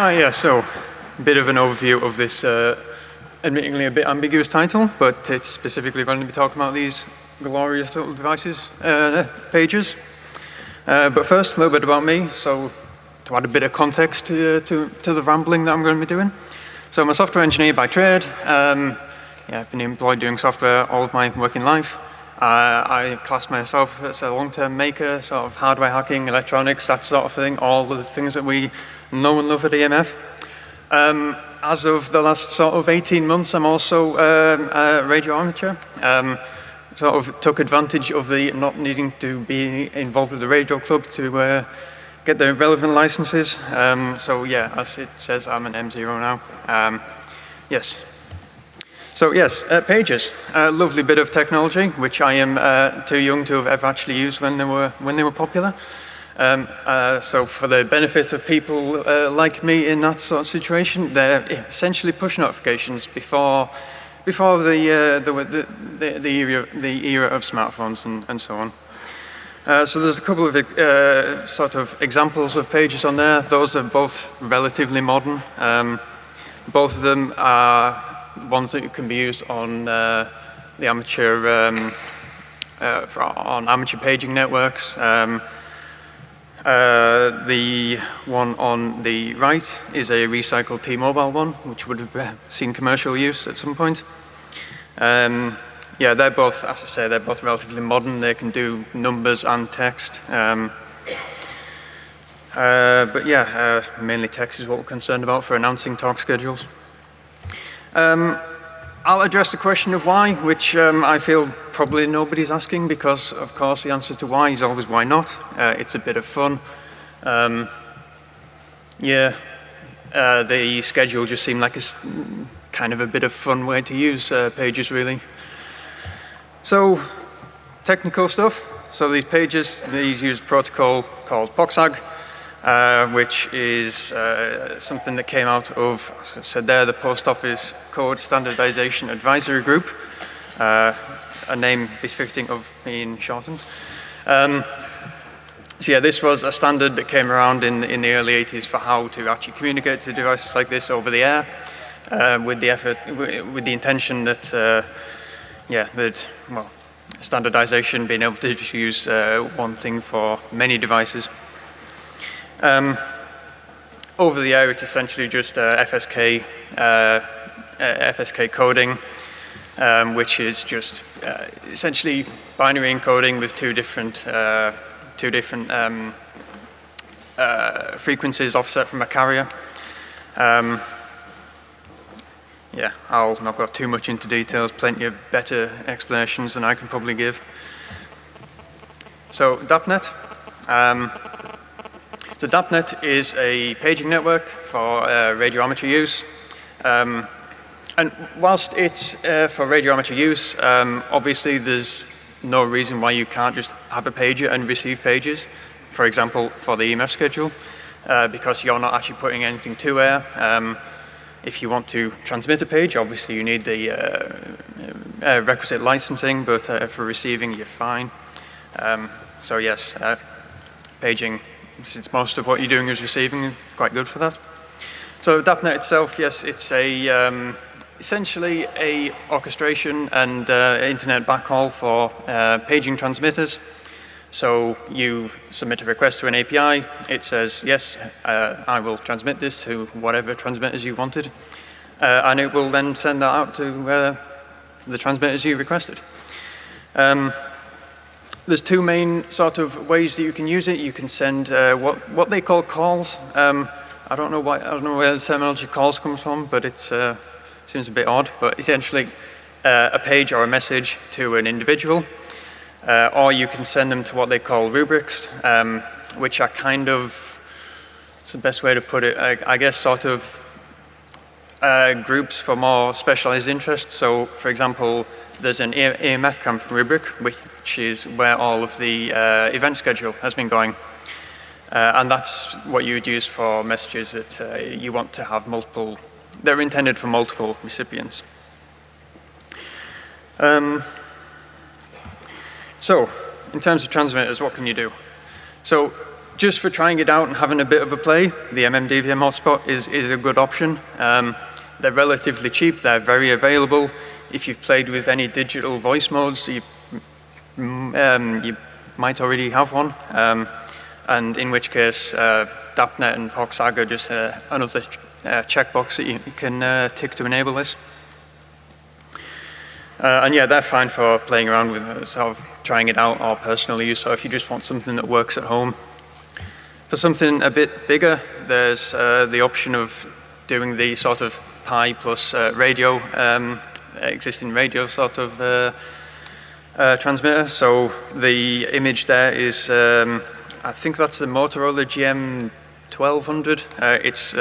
Ah, yeah, so a bit of an overview of this uh, admittingly a bit ambiguous title, but it's specifically going to be talking about these glorious little devices uh, pagers. Uh, but first, a little bit about me, so to add a bit of context to, to, to, the rambling that I'm going to be doing. So I'm a software engineer by trade. Um, yeah, I've been employed doing software all of my working life. Uh, I class myself as a long-term maker, sort of hardware hacking, electronics, that sort of thing, all the things that we know and love at EMF. Um, as of the last sort of 18 months, I'm also um, a radio amateur. Um, sort of took advantage of the not needing to be involved with the radio club to uh, get the relevant licenses. Um, so yeah, as it says, I'm an M0 now. Um, yes, so yes, uh, pagers, a lovely bit of technology, which I am uh, too young to have ever actually used when they were, when they were popular. Um, uh, so for the benefit of people uh, like me in that sort of situation, they're essentially push notifications before, before the, uh, the, the, the, era, the era of smartphones and, and so on. Uh, so there's a couple of uh, sort of examples of pagers on there. Those are both relatively modern. Um, both of them are ones that can be used on uh, the amateur, um, uh, on amateur paging networks. Um, uh, the one on the right is a recycled T-Mobile one, which would have seen commercial use at some point. Um, yeah, they're both, as I say, they're both relatively modern. They can do numbers and text. Um, uh, but yeah, uh, mainly text is what we're concerned about for announcing talk schedules. Um, I'll address the question of why, which um, I feel probably nobody's asking because, of course, the answer to why is always why not. Uh, it's a bit of fun. Um, yeah, uh, the schedule just seemed like a kind of a bit of fun way to use uh, pagers, really. So, technical stuff. So these pagers, these use a protocol called POCSAG uh, which is uh, something that came out of, as I said there, the Post Office Code Standardization Advisory Group, uh, a name befitting of being shortened. Um, so yeah, this was a standard that came around in, in the early 80s for how to actually communicate to devices like this over the air uh, with the effort, with the intention that, uh, yeah, that, well, standardization, being able to just use one thing for many devices. Um, over the air, it's essentially just uh, FSK, uh, FSK coding, um, which is just uh, essentially binary encoding with two different, uh, two different um, uh, frequencies offset from a carrier. Um, yeah, I'll not go too much into details, plenty of better explanations than I can probably give. So DAPNet, so DAPNet is a paging network for uh, radio amateur use. Um, and whilst it's uh, for radio amateur use, um, obviously there's no reason why you can't just have a pager and receive pages, for example, for the EMF schedule, uh, because you're not actually putting anything to air. Um, if you want to transmit a page, obviously you need the uh, uh, requisite licensing, but uh, for receiving, you're fine. Um, so yes, paging since most of what you're doing is receiving, quite good for that. So DAPNet itself, yes, it's a um, essentially a orchestration and uh, internet backhaul for uh, paging transmitters. So you submit a request to an API, it says, yes, uh, I will transmit this to whatever transmitters you wanted, uh, and it will then send that out to uh, the transmitters you requested. Um, there's two main sort of ways that you can use it. You can send uh, what, what they call calls. Um, I don't know why, I don't know where the terminology calls comes from, but it uh, seems a bit odd. But essentially, uh, a page or a message to an individual, uh, or you can send them to what they call rubrics, um, which are kind of, it's the best way to put it, I, I guess sort of uh, groups for more specialized interests. So, for example, there's an EMF camp rubric, which is where all of the uh, event schedule has been going. Uh, and that's what you would use for messages that uh, you want to have multiple, they're intended for multiple recipients. Um, so, in terms of transmitters, what can you do? So, just for trying it out and having a bit of a play, the MMDVM hotspot is, is a good option. Um, they're relatively cheap, they're very available. If you've played with any digital voice modes, you, um, you might already have one. Um, and in which case, uh, DAPnet and POCSAG are just uh, another uh, checkbox that you, you can uh, tick to enable this. Uh, and yeah, they're fine for playing around with it, sort of trying it out or personal use. So if you just want something that works at home. For something a bit bigger, there's uh, the option of doing the sort of Pi plus uh, radio, um, existing radio sort of uh, uh, transmitter. So the image there is, um, I think that's the Motorola GM 1200. Uh, it's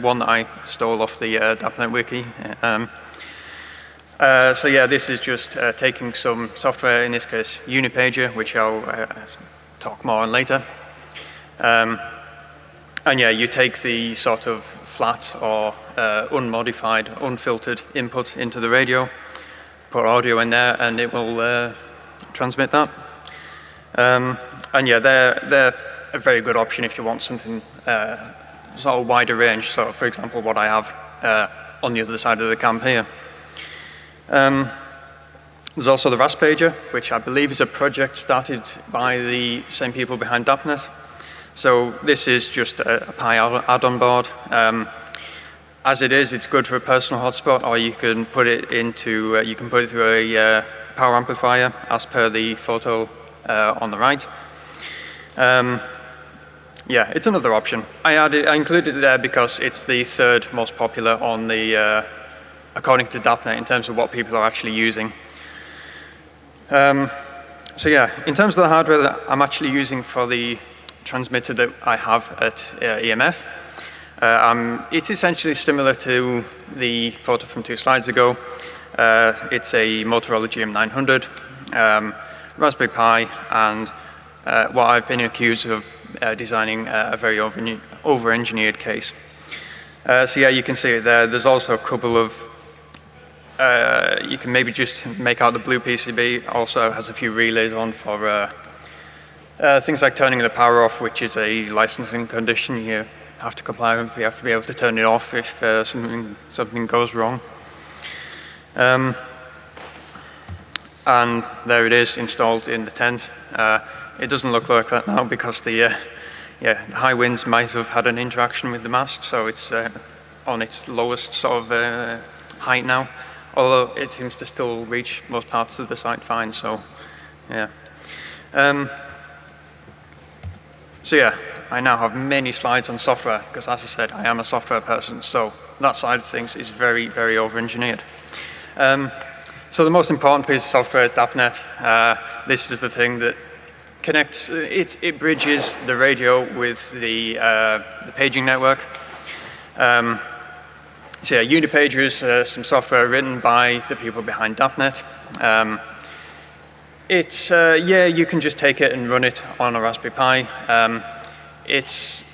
one that I stole off the DAPnet wiki. Um, uh, so yeah, this is just uh, taking some software, in this case Unipager, which I'll uh, talk more on later. Um, and yeah, you take the sort of flat or uh, unmodified, unfiltered input into the radio, put audio in there, and it will uh, transmit that. Um, and yeah, they're, they're a very good option if you want something sort of wider range. So for example, what I have on the other side of the camp here. Um, there's also the Raspager, which I believe is a project started by the same people behind DAPnet. So this is just a, a Pi add-on board. Um, as it is, it's good for a personal hotspot, or you can put it into, uh, you can put it through a uh, power amplifier, as per the photo uh, on the right. Um, yeah, it's another option. I added, I included it there because it's the third most popular on the uh, according to DAPnet in terms of what people are actually using. Um, so yeah, in terms of the hardware that I'm actually using for the transmitter that I have at uh, EMF, uh, um, it's essentially similar to the photo from two slides ago. Uh, it's a Motorola GM900, um, Raspberry Pi, and uh, what I've been accused of designing a very over-engineered case. So yeah, you can see it there. There's also a couple of uh, you can maybe just make out the blue PCB. Also has a few relays on for uh, uh, things like turning the power off, which is a licensing condition you have to comply with. You have to be able to turn it off if uh, something, something goes wrong. Um, and there it is installed in the tent. Uh, it doesn't look like that now because the, uh, yeah, the high winds might have had an interaction with the mast, so it's on its lowest sort of height now although it seems to still reach most parts of the site fine, so yeah. Um, so yeah, I now have many slides on software, because as I said, I am a software person, so that side of things is very, very over-engineered. Um, so the most important piece of software is DAPnet. Uh, this is the thing that connects, it, it bridges the radio with the, uh, the paging network. Um, so yeah, Unipager is uh, some software written by the people behind DAPnet. Um, it's, uh, yeah, you can just take it and run it on a Raspberry Pi. Um, it's,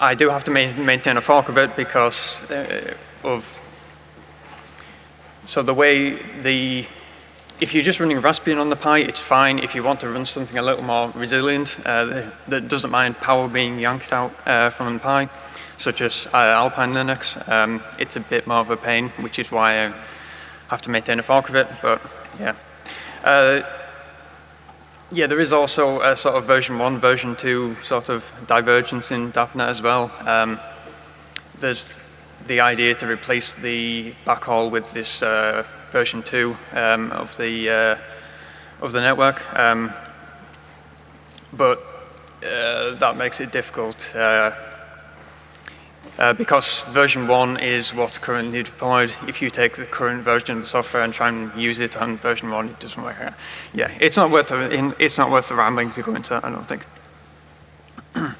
I do have to ma maintain a fork of it because uh, of, so the way the, if you're just running Raspbian on the Pi, it's fine. If you want to run something a little more resilient, uh, that doesn't mind power being yanked out uh, from the Pi, such as uh, Alpine Linux. Um, it's a bit more of a pain, which is why I have to maintain a fork of it, but yeah. Uh, yeah, there is also a sort of version 1, version 2 sort of divergence in DAPnet as well. Um, there's the idea to replace the backhaul with this uh, version 2 um, of the uh, of the network. Um, but uh, that makes it difficult uh, because version 1 is what's currently deployed. If you take the current version of the software and try and use it on version 1, it doesn't work. out. Yeah, it's not worth the, it's not worth the rambling to go into that, I don't think.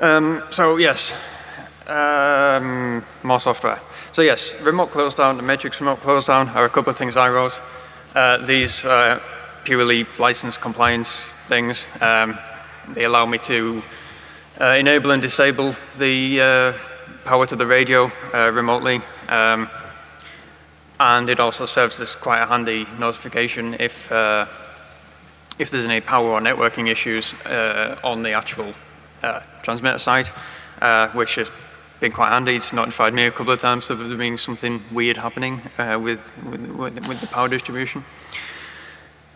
um, so yes, um, more software. So yes, remote close down, the Matrix remote close down are a couple of things I wrote. Uh, these are purely license compliance things. Um, they allow me to uh, enable and disable the uh, power to the radio uh, remotely. Um, and it also serves as quite a handy notification if, uh, if there's any power or networking issues on the actual transmitter side, which has been quite handy. It's notified me a couple of times of there being something weird happening with, with, with, the power distribution.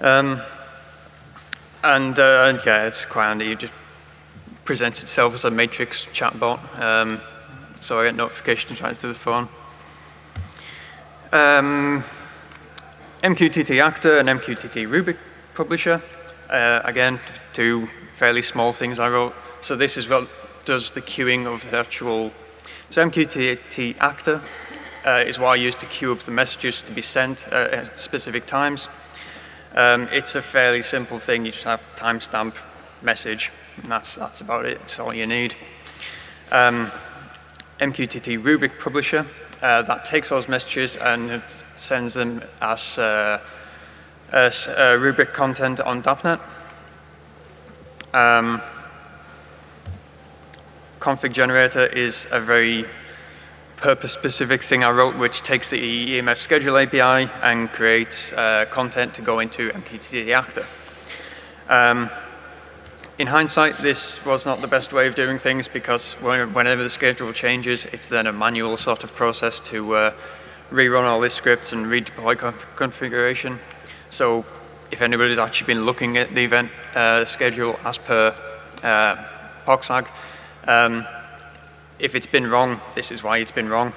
Um, and uh, yeah, it's quite handy. It just presents itself as a matrix chatbot. Um, so I get notifications right to the phone. Um, MQTT Actor and MQTT Rubric Publisher. Uh, again, two fairly small things I wrote. So this is what does the queuing of the actual, so MQTT Actor uh, is what I use to queue up the messages to be sent uh, at specific times. Um, it's a fairly simple thing. You just have timestamp message, and that's, that's about it. It's all you need. Um, MQTT Rubric Publisher, uh, that takes those messages and sends them as, uh, as uh, rubric content on DAPnet. Um, config generator is a very purpose-specific thing I wrote, which takes the EMF schedule API and creates uh, content to go into MQTT Actor. Um, in hindsight, this was not the best way of doing things because whenever the schedule changes, it's then a manual sort of process to uh, rerun all these scripts and redeploy conf configuration. So if anybody's actually been looking at the event uh, schedule as per uh, POCSAG, um, if it's been wrong, this is why it's been wrong.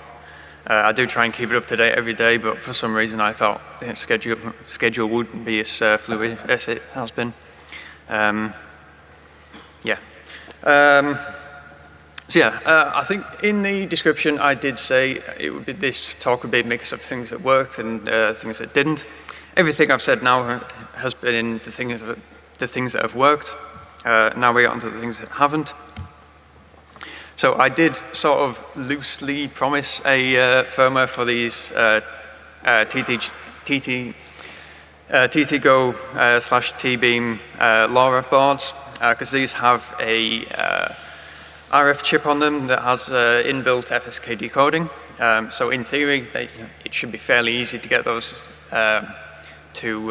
Uh, I do try and keep it up to date every day, but for some reason I thought the schedule, schedule wouldn't be as uh, fluid as it has been. Um, yeah. Um, so yeah, uh, I think in the description I did say it would be this talk would be a mix of things that worked and uh, things that didn't. Everything I've said now has been the things that, the things that have worked. Uh, now we get onto the things that haven't. So I did sort of loosely promise a uh, firmware for these uh, uh, TT, TT, TTGO slash T-Beam LoRa boards because these have a RF chip on them that has inbuilt FSK decoding. Um, so in theory, they, it should be fairly easy to get those um, to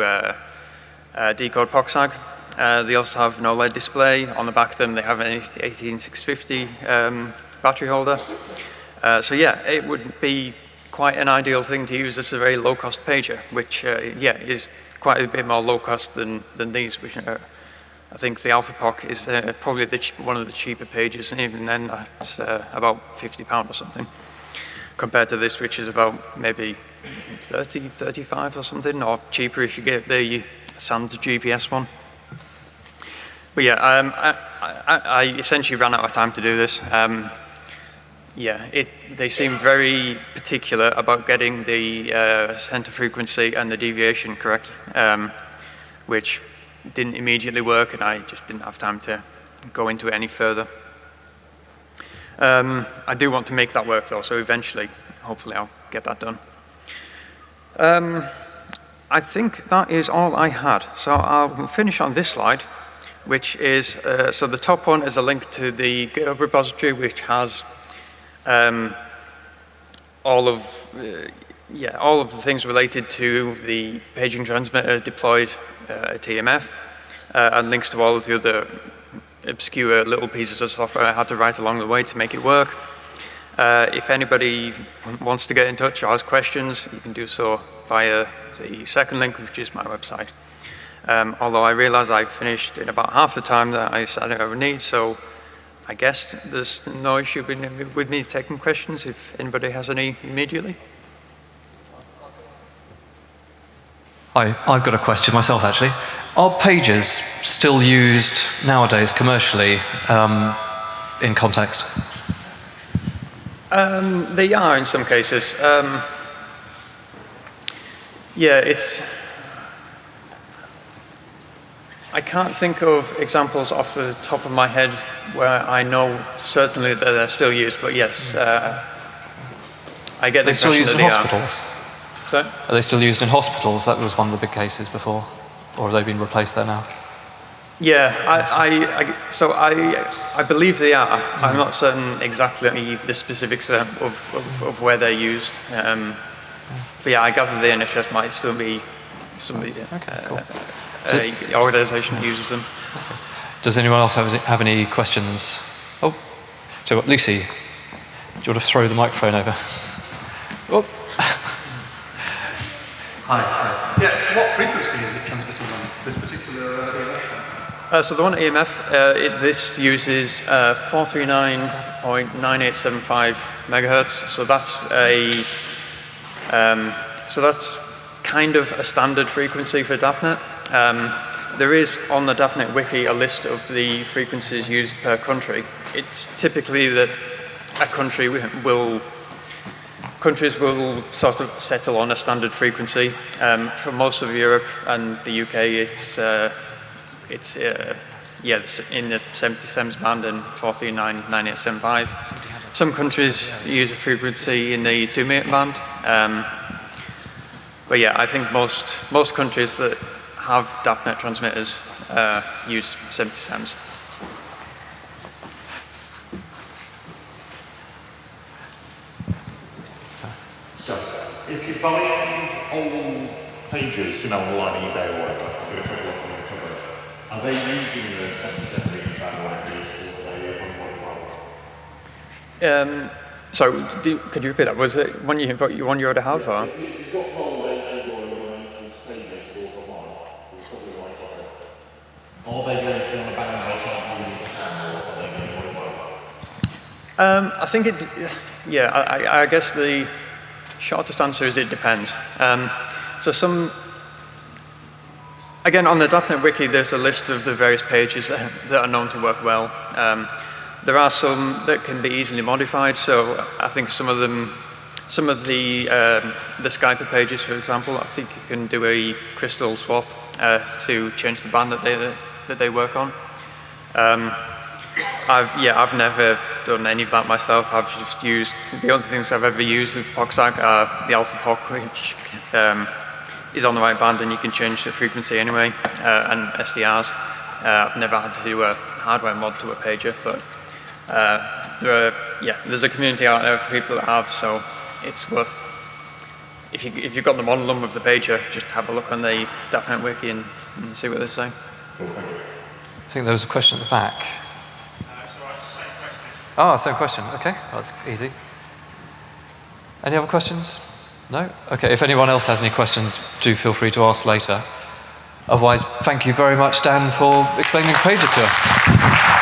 decode POCSAG. Uh, they also have an OLED display. On the back of them, they have an 18650 um, battery holder. Uh, so yeah, it would be quite an ideal thing to use as a very low-cost pager, which, uh, yeah, is quite a bit more low-cost than, than these, which are, I think the Alpha AlphaPOC is uh, probably one of the cheaper pagers, and even then that's uh, about 50 pound or something, compared to this, which is about maybe 30, 35 or something, or cheaper if you get the SANS GPS one. But yeah, um, I, I, I, essentially ran out of time to do this. Um, yeah, it, they seem very particular about getting the uh, center frequency and the deviation correct, um, which didn't immediately work, and I just didn't have time to go into it any further. Um, I do want to make that work though, so eventually, hopefully I'll get that done. Um, I think that is all I had. So I'll finish on this slide which is, uh, so the top one is a link to the GitHub repository, which has um, all of, uh, yeah, all of the things related to the paging transmitter deployed at EMF, uh, and links to all of the other obscure little pieces of software I had to write along the way to make it work. Uh, if anybody wants to get in touch or ask questions, you can do so via the second link, which is my website. Um, although I realize I finished in about half the time that I said I would need, so I guess there's no issue with me taking questions if anybody has any immediately. Hi, I've got a question myself actually. Are pagers still used nowadays commercially um, in context? Um, they are in some cases. Um, yeah, it's I can't think of examples off the top of my head where I know certainly that they're still used, but yes, uh, I get the question. they still used in hospitals? Are. Sorry? Are they still used in hospitals? That was one of the big cases before. Or have they been replaced there now? Yeah, I, I, I, so I, I believe they are. Mm. I'm not certain exactly the specifics of, of, of where they're used. Um, but yeah, I gather the NHS might still be somebody. Okay, cool. Uh, uh, organization uses them. Does anyone else have, have any questions? Oh, so what, Lucy, do you want to throw the microphone over? Oh. Hi. Yeah, what frequency is it transmitting on this particular uh, EMF? Uh, so the one EMF, uh, it, this uses uh, 439.9875 megahertz. So that's a, um, so that's kind of a standard frequency for DAPNet. Um, there is on the DAPNet wiki a list of the frequencies used per country. It's typically that a country will countries will sort of settle on a standard frequency. Um, for most of Europe and the UK, it's, uh, it's uh, yeah, in the 77s band and 4399875. Some countries use a frequency in the 2 meter band. Um, but yeah, I think most, most countries that have DAPNet transmitters uh, use 77s. Buying old pagers, you know, online, eBay or whatever, with a couple of them covers, are they using the 77 meter band libraries or are they Um, so, do, could you repeat that? Was it one you, one you already have? Or? You've got old pages or online pages or online, or something like that. Are they going to be on a band they can't use the sound or are they going to modify Um, I think it, yeah, I, I guess the shortest answer is it depends. Um, so some, again, on the DAPNet wiki, there's a list of the various pagers that, that are known to work well. Um, there are some that can be easily modified, so I think some of them, some of the, um, the Skyper pagers, for example, I think you can do a crystal swap uh, to change the band that they, that they work on. Um, I've, yeah, I've never done any of that myself. I've just used, the only things I've ever used with POCSAG are the Alpha POC, which um, is on the right band and you can change the frequency anyway, uh, and SDRs. Uh, I've never had to do a hardware mod to a pager, but uh, there are, yeah, there's a community out there for people that have, so it's worth, if, you, if you've got the model of the pager, just have a look on the DAPNet wiki and, and see what they say. I think there was a question at the back. Ah, oh, same question. Okay, that's easy. Any other questions? No? Okay, if anyone else has any questions, do feel free to ask later. Otherwise, thank you very much, Dan, for explaining pagers to us.